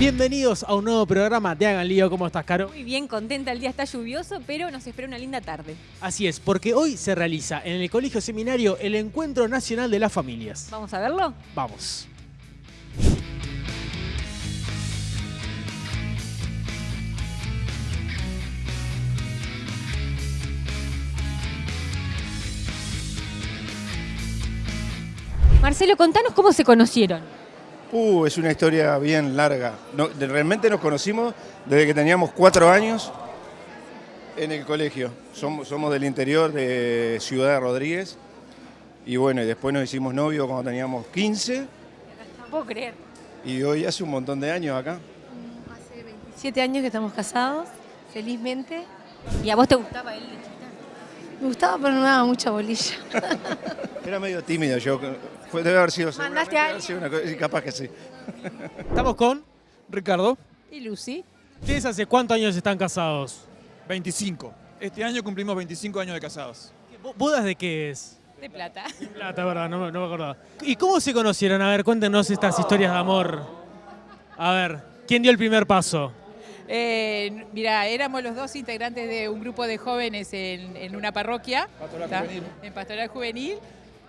Bienvenidos a un nuevo programa de Hagan Lío. ¿Cómo estás, Caro? Muy bien, contenta. El día está lluvioso, pero nos espera una linda tarde. Así es, porque hoy se realiza en el Colegio Seminario el Encuentro Nacional de las Familias. ¿Vamos a verlo? Vamos. Marcelo, contanos cómo se conocieron. Uh, es una historia bien larga. No, de- realmente nos conocimos desde que teníamos cuatro años en el colegio. Somos, somos del interior de Ciudad de Rodríguez. Y bueno, y después nos hicimos novios cuando teníamos 15 No puedo creer. y hoy hace un montón de años acá. Hace 27 años que estamos casados, felizmente. ¿Y a vos te gustaba él de? Me gustaba, pero no me daba mucha bolilla. Era medio tímido yo. Fue, debe haber sido, ¿Mandaste a una cosa- y capaz que sí. Estamos con Ricardo. ¿Y Lucy? ¿Ustedes hace cuántos años están casados? 25. Este año cumplimos 25 años de casados. ¿Bo- ¿Bodas de qué es? De plata. Plata, verdad, no, me- no me acordaba. ¿Y cómo se conocieron? A ver, cuéntenos estas historias de amor. A ver, ¿quién dio el primer paso? Eh, mira, éramos los dos integrantes de un grupo de jóvenes en, en una parroquia, Pastoral. Juvenil. en Pastoral Juvenil.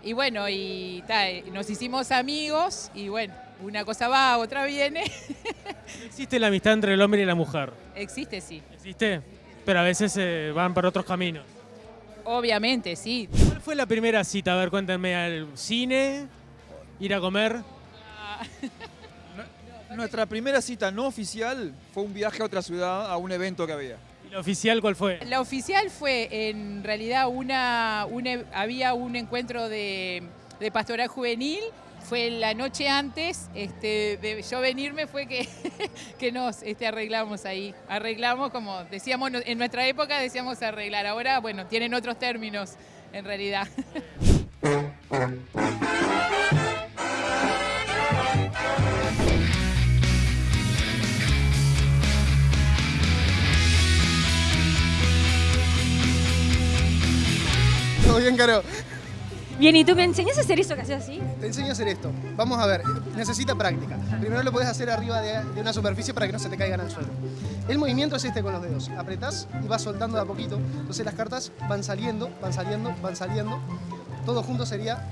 Y bueno, y eh, nos hicimos amigos y bueno, una cosa va, otra viene. ¿Existe la amistad entre el hombre y la mujer? Existe, sí. ¿Existe? Pero a veces eh, van por otros caminos. Obviamente, sí. ¿Cuál fue la primera cita? A ver, cuéntenme. ¿Al cine? ¿Ir a comer? Nuestra primera cita no oficial fue un viaje a otra ciudad, a un evento que había. ¿Y la oficial cuál fue? La oficial fue en realidad una, un e- había un encuentro de, de pastoral juvenil. Fue la noche antes este, de yo venirme fue que, nos este, arreglamos ahí. Arreglamos, como decíamos en nuestra época, decíamos arreglar. Ahora, bueno, tienen otros términos en realidad. bien, Caro. Bien, ¿y tú me enseñas a hacer eso que haces así? Te enseño a hacer esto. Vamos a ver, necesita práctica. Primero lo puedes hacer arriba de, de una superficie para que no se te caigan al suelo. El movimiento es este con los dedos. Apretás y vas soltando de a poquito. Entonces las cartas van saliendo, van saliendo, van saliendo. Todo junto sería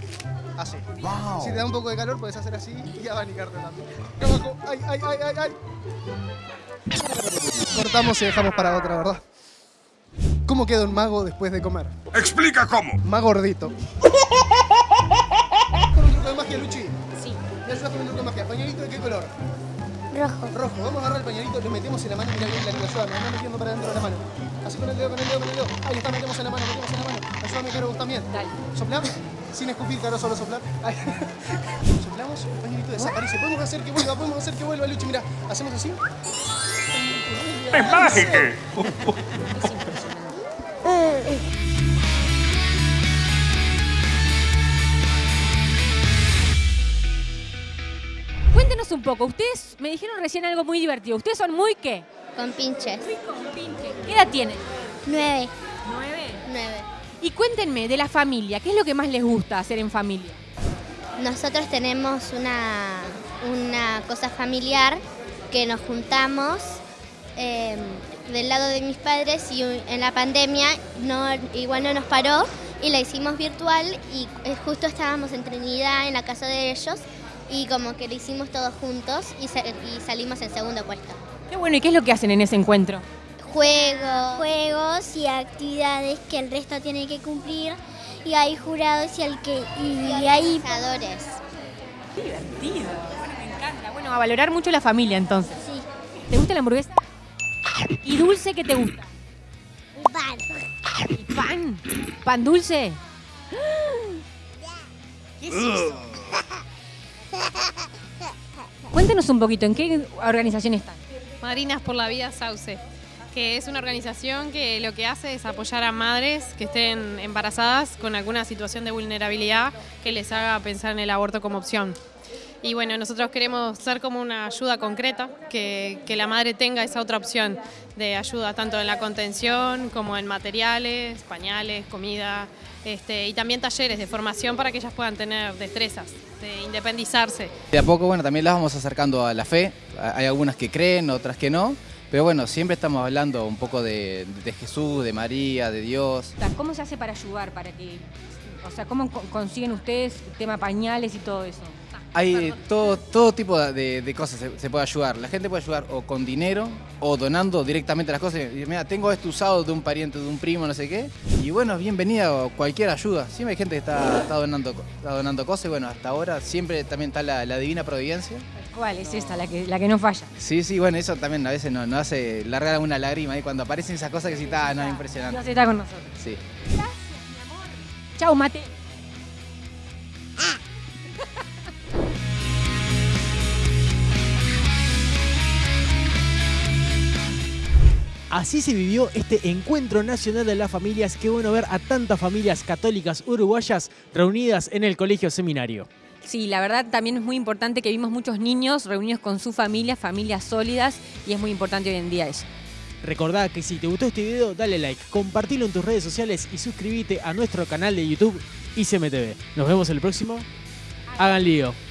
así. Si te da un poco de calor, puedes hacer así y abanicarte también. Acá abajo. ¡Ay, ay, ay, ay, ay! Cortamos y dejamos para otra, ¿verdad? ¿Cómo queda un mago después de comer? Explica cómo. Más gordito. Con un truco de magia, Luchi. Sí. Me ayudas con un truco de magia. ¿Pañuelito de qué color? Rojo. Rojo. Vamos a agarrar el pañuelito, lo metemos en la mano. Mira bien la ayuda. Me anda metiendo para dentro de la mano. Así con el dedo, con el dedo, con el dedo. Ahí está, metemos en la mano, metemos en la mano. Ayúdame, Caro, vos también. Dale. Soplamos. Sin escupir, Caro, solo soplar. Ahí. Soplamos, el pañuelito desaparece. Podemos hacer que vuelva, podemos hacer que vuelva, Luchi. Mira, hacemos así. Es mágico. poco. Ustedes me dijeron recién algo muy divertido. ¿Ustedes son muy qué? Con pinches. ¿Qué edad tienen? Nueve. Nueve. Nueve. Y cuéntenme de la familia. ¿Qué es lo que más les gusta hacer en familia? Nosotros tenemos una, una cosa familiar que nos juntamos eh, del lado de mis padres y en la pandemia no, igual no nos paró y la hicimos virtual y eh, justo estábamos en Trinidad en la casa de ellos y como que lo hicimos todos juntos y, sa- y salimos en segundo puesto. Qué bueno, ¿y qué es lo que hacen en ese encuentro? Juegos. Juegos y actividades que el resto tiene que cumplir. Y hay jurados y, el que, y, hay pensadores. Divertido. Bueno, me encanta. Bueno, a valorar mucho la familia entonces. Sí. ¿Te gusta la hamburguesa? ¿Y dulce qué te gusta? Pan. ¿Y pan? ¿Pan dulce? ¿Qué es eso? Cuéntenos un poquito, ¿en qué organización están? Madrinas por la Vida Sauce, que es una organización que lo que hace es apoyar a madres que estén embarazadas con alguna situación de vulnerabilidad que les haga pensar en el aborto como opción. Y bueno, nosotros queremos ser como una ayuda concreta, que, que la madre tenga esa otra opción de ayuda, tanto en la contención como en materiales, pañales, comida, este, y también talleres de formación para que ellas puedan tener destrezas, de independizarse. De a poco, bueno, también las vamos acercando a la fe. Hay algunas que creen, otras que no. Pero bueno, siempre estamos hablando un poco de, de Jesús, de María, de Dios. ¿Cómo se hace para ayudar? Para que, o sea, ¿cómo co- consiguen ustedes el tema pañales y todo eso? Hay todo, todo tipo de, de cosas se, se puede ayudar. La gente puede ayudar o con dinero o donando directamente las cosas. Y, Mira, tengo esto usado de un pariente, de un primo, no sé qué. Y bueno, bienvenida cualquier ayuda. Siempre hay gente que está, está donando, está donando cosas. Y bueno, hasta ahora siempre también está la, la divina providencia. ¿Cuál es esta, la que, la que no falla? Sí, sí, bueno, eso también a veces nos, nos hace largar una lágrima ahí cuando aparecen esas cosas que sí, está, no, es impresionante. Dios está con nosotros. Sí. Chau, mate. Así se vivió este encuentro nacional de las familias. Qué bueno ver a tantas familias católicas uruguayas reunidas en el colegio seminario. Sí, la verdad también es muy importante que vimos muchos niños reunidos con su familia, familias sólidas, y es muy importante hoy en día eso. Recordá que si te gustó este video, dale like, compartilo en tus redes sociales y suscríbete a nuestro canal de YouTube ICMTV. Nos vemos el próximo. Hagan lío.